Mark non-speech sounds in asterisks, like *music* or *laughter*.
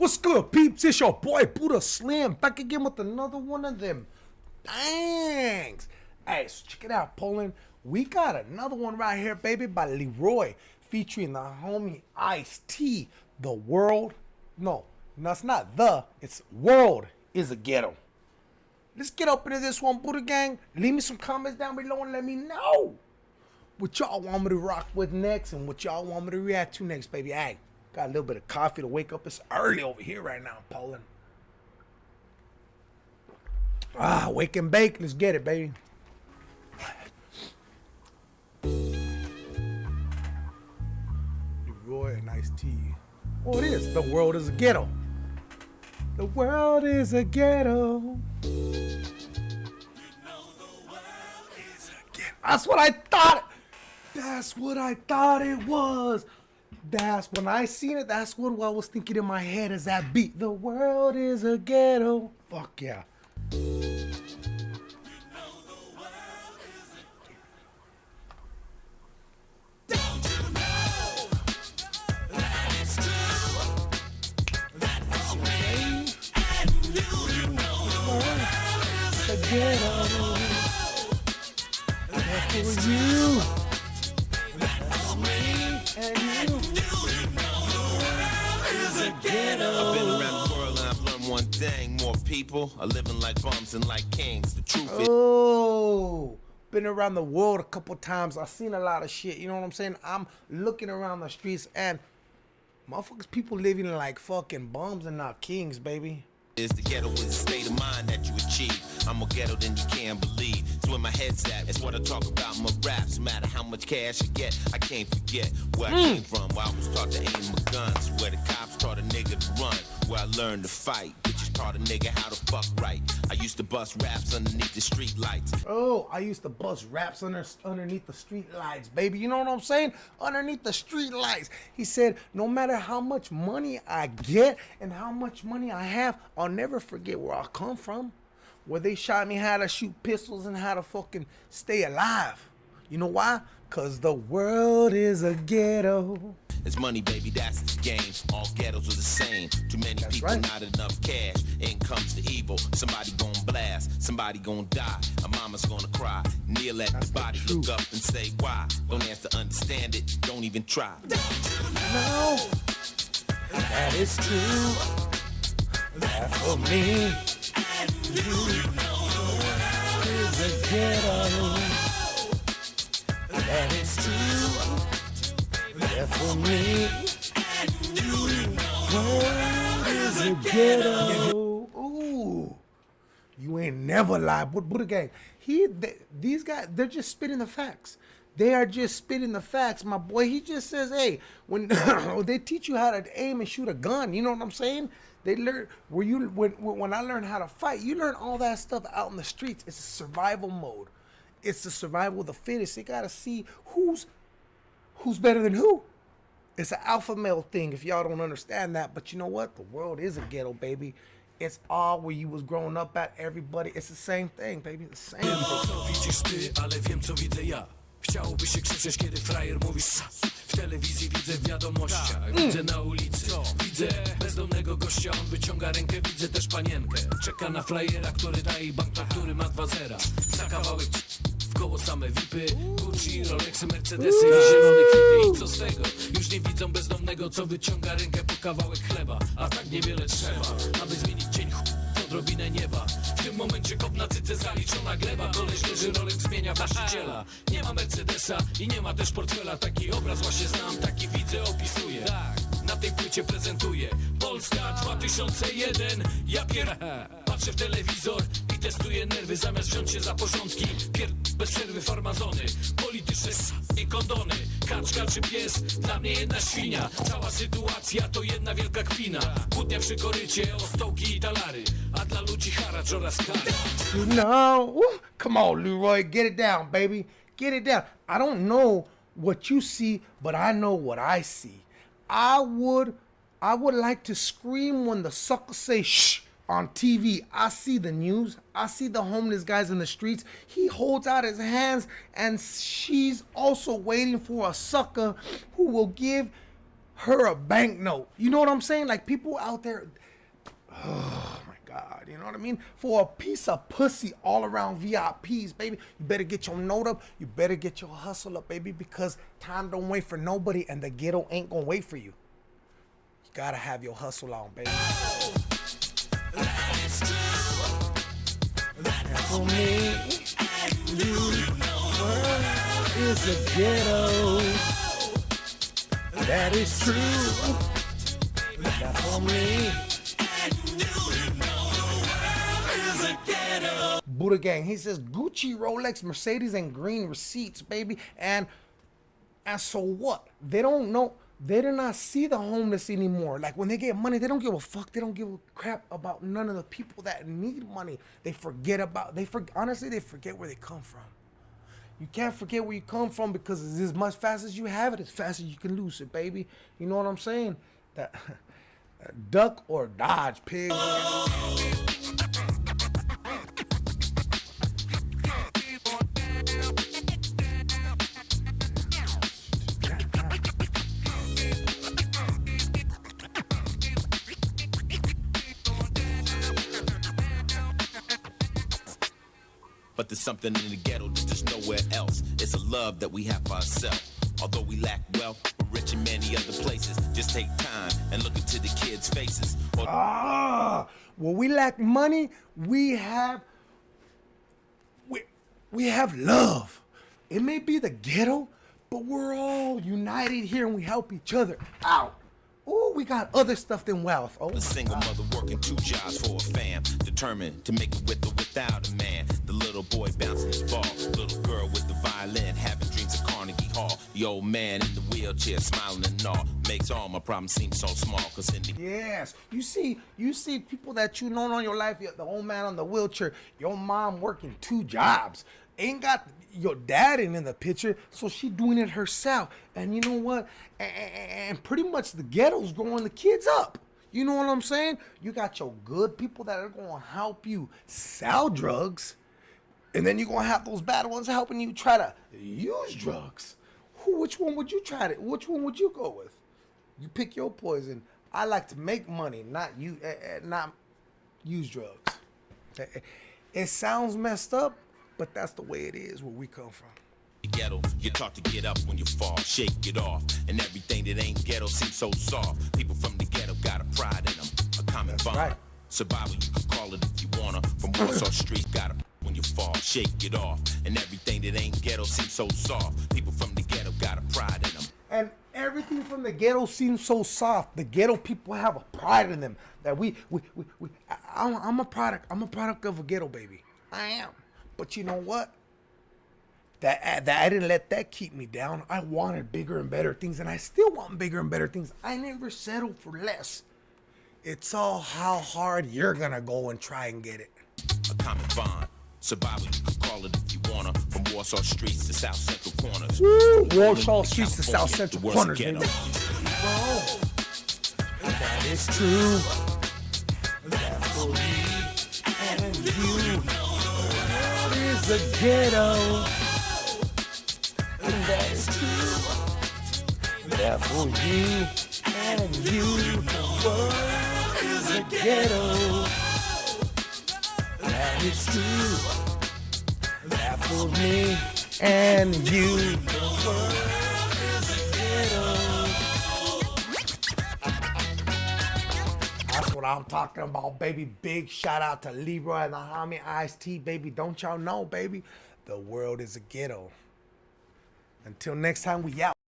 What's good, peeps? It's your boy Buddha Slim back again with another one of them. Thanks. Hey, so check it out, Poland. We got another one right here, baby, by Liroy, featuring the homie Ice T. The world, no, no, it's not the, it's world is a ghetto. Let's get up into this one, Buddha Gang. Leave me some comments down below and let me know what y'all want me to rock with next and what y'all want me to react to next, baby. Hey, got a little bit of coffee to wake up. It's early over here right now in Poland. Ah, wake and bake. Let's get it, baby. Liroy and Ice T. Oh, it is. The world is a ghetto. The world is a ghetto. That's what I thought. That's what I thought it was. That's when I seen it. That's what I was thinking in my head as that beat. The world is a ghetto. Fuck yeah. That's for you. That's me and you. I've been around the world and I've learned one thing. More people are living like bums and like kings. The truth is, Oh, been around the world a couple times. I've seen a lot of shit. You know what I'm saying? I'm looking around the streets and motherfuckers, people living like fucking bums and not kings, baby. is the ghetto is a state of mind that you achieve. I'm more ghetto than you can believe. It's where my head's at. It's what I talk about my raps. No matter how much cash I get, I can't forget where I mm. came from. Where I was taught to aim my guns. Where the cops taught a nigga to run. Where I learned to fight. Bitches taught a nigga how to fuck right. I used to bust raps underneath the street lights. Oh, I used to bust raps under underneath the street lights, baby. You know what I'm saying? Underneath the street lights. He said, no matter how much money I get and how much money I have, I'll never forget where I come from. Where they shot me how to shoot pistols and how to fucking stay alive. You know why? Cause the world is a ghetto. It's money, baby, that's the game. All ghettos are the same. Too many people, right. not enough cash. In comes the evil. Somebody gonna blast, somebody gonna die. A mama's gonna cry. Kneel at That's the the body, truth. look up and say why. Don't have to understand it, don't even try. No, that is true. That for me. Never lied. But Buddha gang, he they, these guys, they're just spitting the facts. They are just spitting the facts, my boy. He just says, "Hey, when *coughs* they teach you how to aim and shoot a gun, you know what I'm saying? They learn where you when when I learned how to fight, you learn all that stuff out in the streets. It's a survival mode. It's the survival of the fittest. You gotta see who's who's better than who. It's an alpha male thing if y'all don't understand that. But you know what? The world is a ghetto, baby. It's all where you was growing up at. Everybody, it's the same thing, baby. The same thing. Chciałoby się krzyczeć, kiedy frajer. W telewizji widzę w wiadomościach Widzę na ulicy, gościa On wyciąga rękę, widzę też panienkę. Czeka na frajera, który daje bank, który ma dwa zera. Za kawałek w koło same vipy Gucci, Rolexy, Mercedesy i zielone kwity. I co z tego? Już nie widzą bezdomnego, co wyciąga rękę po kawałek chleba. A tak niewiele trzeba, aby zmienić dzień odrobinę nieba. W tym momencie kop na cyce zaliczona gleba. Koleś leży, Rolex zmienia właściciela. Nie ma Mercedesa i nie ma też portfela. Taki obraz właśnie znam, taki widzę, opisuję Na tej płycie prezentuję Polska 2001 Ja pier... *laughs* Patrzę w telewizor i testuję nerwy Zamiast wziąć się za porządki Pier... bez przerwy farmazony Polityczne s... i kondony Kaczka czy pies? Dla mnie jedna świnia Cała sytuacja to jedna wielka kpina Kłótnia przy korycie o stołki i talary A dla ludzi haracz oraz kary woo, come on, Leroy, get it down, baby. Get it down. I don't know what you see, but I know what I see. I would, I would like to scream when the suckers say shh on TV. I see the news. I see the homeless guys in the streets. He holds out his hands, and she's also waiting for a sucker who will give her a banknote. You know what I'm saying? Like people out there. *sighs* Oh my God, you know what I mean? For a piece of pussy all around VIPs, baby, you better get your note up. You better get your hustle up, baby, because time don't wait for nobody and the ghetto ain't gonna wait for you. You gotta have your hustle on, baby. And for me, you, world is a ghetto. That is true. That for me. Buddha Gang. He says Gucci, Rolex, Mercedes, and green receipts, baby. And and so what? They don't know. They do not see the homeless anymore. Like when they get money, they don't give a fuck. They don't give a crap about none of the people that need money. They forget about. They for, honestly they forget where they come from. You can't forget where you come from because it's as much fast as you have it, as fast as you can lose it, baby. You know what I'm saying? That *laughs* duck or dodge, pig. But there's something in the ghetto that there's nowhere else. It's a love that we have for ourselves. Although we lack wealth, we're rich in many other places. Just take time and look into the kids' faces. Or Ah, well, we lack money. We have we we have love. It may be the ghetto, but we're all united here and we help each other out. Oh, we got other stuff than wealth. Oh, a single mother working two jobs for a fam. Determined to make it with or without a man. The little boy bouncing his ball. Little girl with the violin having dreams of Carnegie Hall. The old man in the wheelchair smiling and all. Makes all my problems seem so small. Cause in the Yes, you see, you see people that you know in your life. The old man on the wheelchair, your mom working two jobs, ain't got your dad ain't in the picture, so she doing it herself. And you know what? And, pretty much the ghetto's growing the kids up. You know what I'm saying? You got your good people that are gonna help you sell drugs, and then you're gonna have those bad ones helping you try to use drugs. Who? Which one would you try to? Which one would you go with? You pick your poison. I like to make money, not you, uh, not use drugs. Eh, It sounds messed up, but that's the way it is where we come from. ghetto, you're taught to get up when you fall, shake it off. And everything that ain't ghetto seems so soft. People from the ghetto got a pride in them, a common bond. right. Survival, you can call it if you wanna. From Warsaw Street, got a *laughs* when you fall, shake it off. And everything that ain't ghetto seems so soft. People from the ghetto got a pride in them. And everything from the ghetto seems so soft. The ghetto people have a pride in them that we, we, we, we I, I'm a product. I'm a product of a ghetto baby. I am. But you know what? That, that I didn't let that keep me down. I wanted bigger and better things, and I still want bigger and better things. I never settled for less. It's all how hard you're gonna go and try and get it. a common bond. Survival, you can call it if you wanna. From Warsaw streets to South Central corners. Woo! Warsaw streets to South Central corners, ghetto. baby. That is true. A ghetto. And that is true. That for you and you. The world is a ghetto. That is true. That for me and you. What I'm talking about, baby. Big shout out to Liroy and the homie Ice T, baby. Don't y'all know, baby? The world is a ghetto. Until next time, we out.